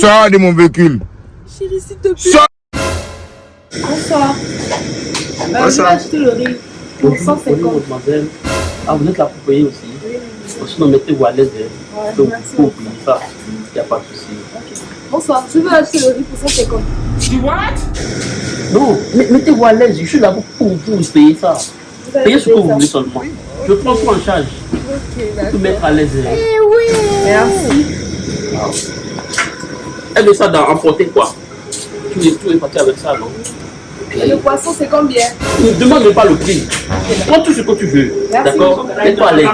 Sors de mon véhicule. Chérie, s'il te plaît. Sors. Bonsoir. Je vais Bonsoir. acheter le riz pour 150. mademoiselle. Ah, vous êtes là pour payer aussi Sinon, mettez-vous à l'aise. Ouais, Donc, merci vous oubliez ça. Il n'y a pas de souci. Bonsoir, je veux acheter le riz pour 150. Non, mais- mettez-vous à l'aise. Je suis là pour, pour, vous payer ça. Vous Payez ce que vous voulez seulement. Je prends tout en charge. Ok, Vous d'accord. mettre à l'aise. hein. Merci. Elle met ça dans emporter quoi? Tu es, tu es parti avec ça, non? Et le poisson, c'est combien? Ne demande pas le prix. Prends tout ce que tu veux. Merci. D'accord? Mets-toi à l'aise.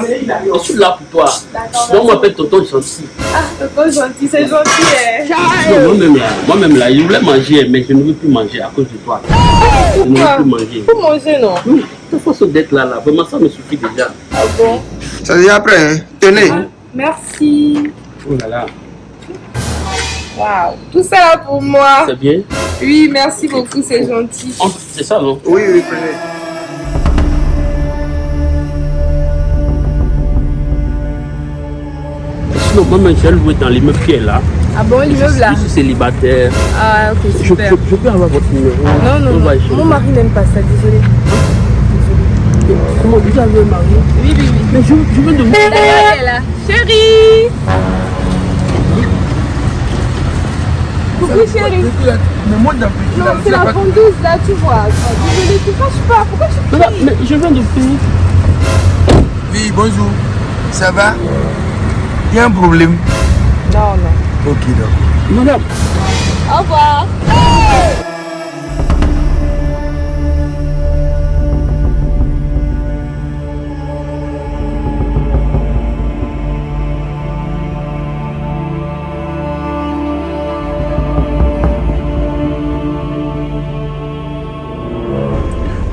Je suis là pour toi. D'accord. Donc, on m'appelle Tonton Gentil. Ah, tonton gentil, c'est gentil. hein. Non, moi-même là, moi-même là, je voulais manger, mais je ne veux plus manger à cause de toi. Je ne veux plus manger. Faut manger, non? Oui, il faut se d'être là, là. Vraiment, ça me suffit déjà. Ah bon? Ça devient après, hein. Tenez. Ah, Merci. Oh là là, Waouh. Tout ça là pour moi. c'est bien. Oui, merci beaucoup, c'est gentil. Oh, C'est ça, non? Oui, oui, prenez. Sinon, moi-même, je vais louer dans l'immeuble qui est là. Ah bon, l'immeuble là? Je suis célibataire. Ah, ok, Je, super. je peux avoir votre numéro Non, non. Mon mari n'aime pas ça, désolé. Comment vous avez un mari? Oui, oui, oui. Mais je, je viens de vous. D'ailleurs, elle est là. Chérie Coucou chérie. Mais moi, dans le Non, c'est la vendeuse là, tu vois. Désolée, tu fâches pas. Pourquoi tu Mais, là, mais je viens de payer. Oui, bonjour. Ça va? Il y a un problème Non, non. Ok, d'accord. Madame, Au revoir.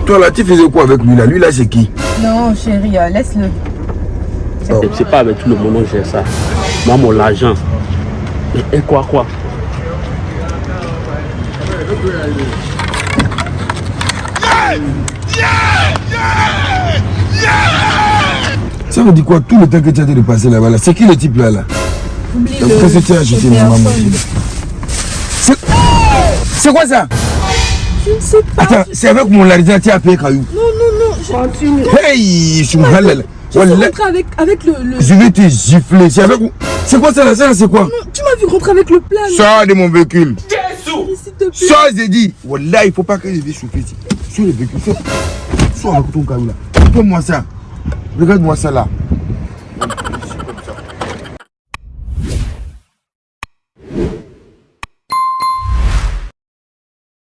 Toi là, tu faisais quoi avec lui là? Lui là, c'est qui? Non, chérie, euh, laisse-le. Oh. c'est- pas avec tout le monde que j'ai ça. Moi, mon argent. Et, et quoi, quoi? Ça veut dire quoi? Tout le temps que tu as été de passer là-bas, là, c'est qui le type là là? Qu'est-ce que tu as acheté maman? C'est c'est quoi ça? Je ne sais pas. Attends, c'est avec mon que tu as payé Caillou. Non, non, non. Continue. Hey. Je suis rentrée avec, avec le, le- Je vais te gifler. C'est avec. C'est quoi ça là Ça là, c'est quoi? Non, tu m'as vu rentrer avec le plat. non Sors de mon véhicule. Plaît. Sors, j'ai dit. Wallah, il faut pas que je vienne chauffer ici. Sur le véhicule. Sors. Sors avec ton Caillou là. Fais-moi ça. Regarde-moi ça là.